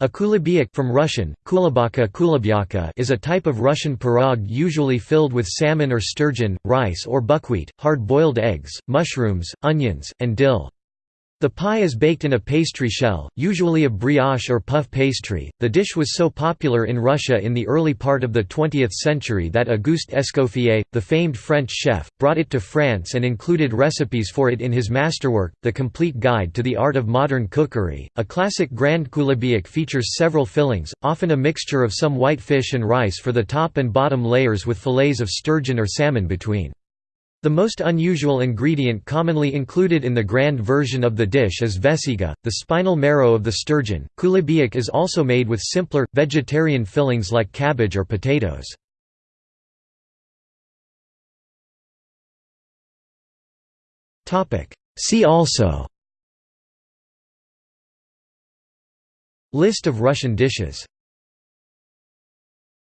A kulibiak from Russian, kulabaka kulibyaka is a type of Russian pirog usually filled with salmon or sturgeon, rice or buckwheat, hard-boiled eggs, mushrooms, onions, and dill. The pie is baked in a pastry shell, usually of brioche or puff pastry. The dish was so popular in Russia in the early part of the 20th century that Auguste Escoffier, the famed French chef, brought it to France and included recipes for it in his masterwork, The Complete Guide to the Art of Modern Cookery. A classic Grand Kulibiak features several fillings, often a mixture of some white fish and rice for the top and bottom layers with fillets of sturgeon or salmon between. The most unusual ingredient commonly included in the grand version of the dish is vesiga, the spinal marrow of the sturgeon. Kulibiak is also made with simpler, vegetarian fillings like cabbage or potatoes. See also List of Russian dishes